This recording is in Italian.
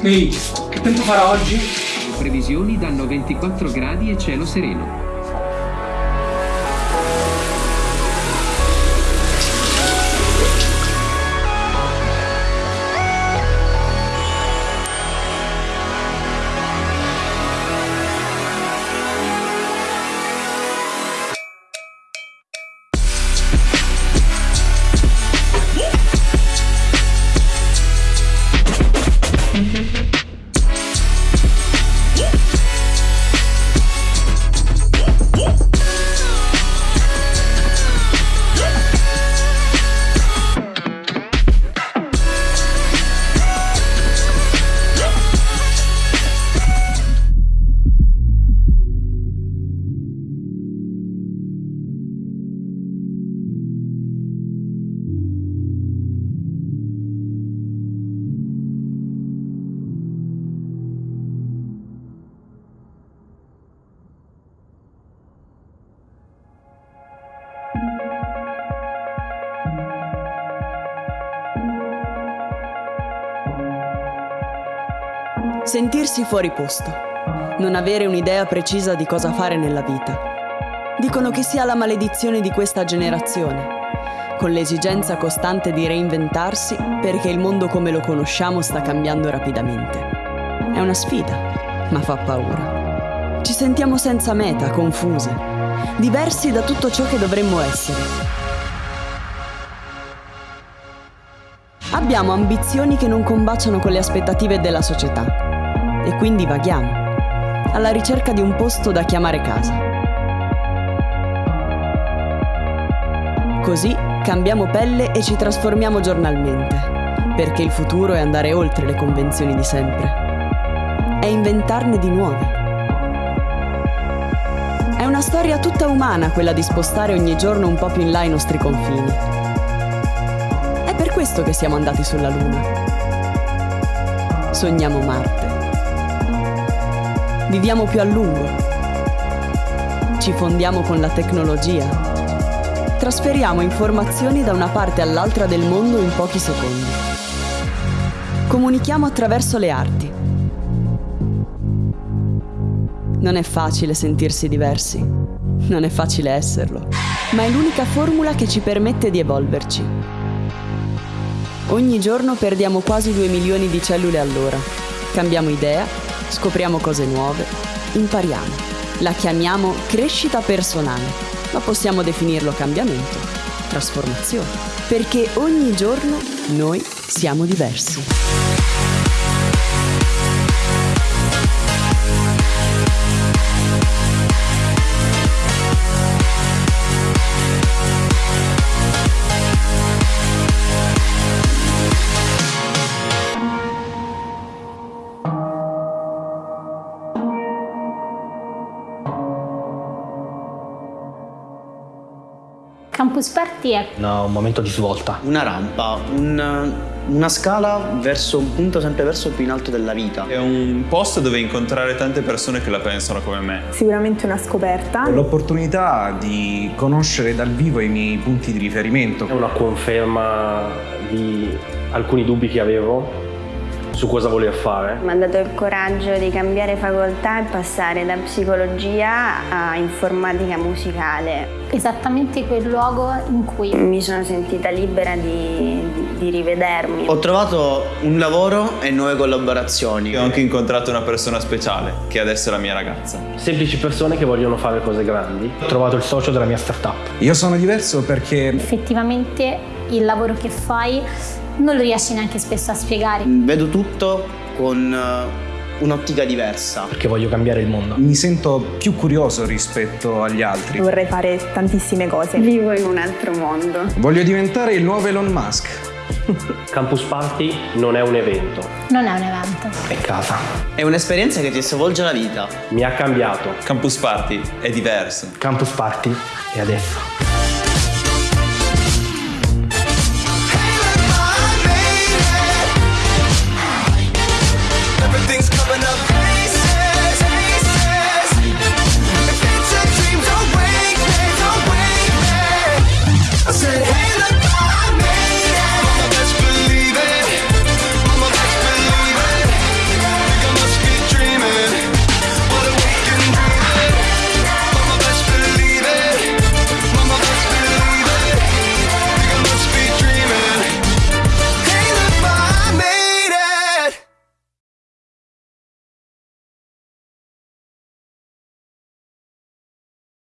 Ehi, che tempo farà oggi? Previsioni danno 24 gradi e cielo sereno. Sentirsi fuori posto. Non avere un'idea precisa di cosa fare nella vita. Dicono che sia la maledizione di questa generazione, con l'esigenza costante di reinventarsi perché il mondo come lo conosciamo sta cambiando rapidamente. È una sfida, ma fa paura. Ci sentiamo senza meta, confusi, diversi da tutto ciò che dovremmo essere. Abbiamo ambizioni che non combaciano con le aspettative della società e quindi vaghiamo, alla ricerca di un posto da chiamare casa. Così cambiamo pelle e ci trasformiamo giornalmente, perché il futuro è andare oltre le convenzioni di sempre. È inventarne di nuove. È una storia tutta umana quella di spostare ogni giorno un po' più in là i nostri confini. È per questo che siamo andati sulla Luna. Sogniamo Marte. Viviamo più a lungo. Ci fondiamo con la tecnologia. Trasferiamo informazioni da una parte all'altra del mondo in pochi secondi. Comunichiamo attraverso le arti. Non è facile sentirsi diversi, non è facile esserlo, ma è l'unica formula che ci permette di evolverci. Ogni giorno perdiamo quasi 2 milioni di cellule all'ora. Cambiamo idea scopriamo cose nuove, impariamo. La chiamiamo crescita personale, ma possiamo definirlo cambiamento, trasformazione, perché ogni giorno noi siamo diversi. Campus Party è no, un momento di svolta. Una rampa, un, una scala verso un punto sempre verso più in alto della vita. È un posto dove incontrare tante persone che la pensano come me. Sicuramente una scoperta. L'opportunità di conoscere dal vivo i miei punti di riferimento. È una conferma di alcuni dubbi che avevo su cosa voler fare. Mi ha dato il coraggio di cambiare facoltà e passare da psicologia a informatica musicale. Esattamente quel luogo in cui mi sono sentita libera di, di rivedermi. Ho trovato un lavoro e nuove collaborazioni. Ho anche incontrato una persona speciale, che adesso è la mia ragazza. Semplici persone che vogliono fare cose grandi. Ho trovato il socio della mia startup. Io sono diverso perché... Effettivamente il lavoro che fai non lo riesci neanche spesso a spiegare. Vedo tutto con eh, un'ottica diversa. Perché voglio cambiare il mondo. Mi sento più curioso rispetto agli altri. Vorrei fare tantissime cose. Vivo in un altro mondo. Voglio diventare il nuovo Elon Musk. Campus Party non è un evento. Non è un evento. È casa. È un'esperienza che ti stravolge la vita. Mi ha cambiato. Campus Party è diverso. Campus Party è adesso.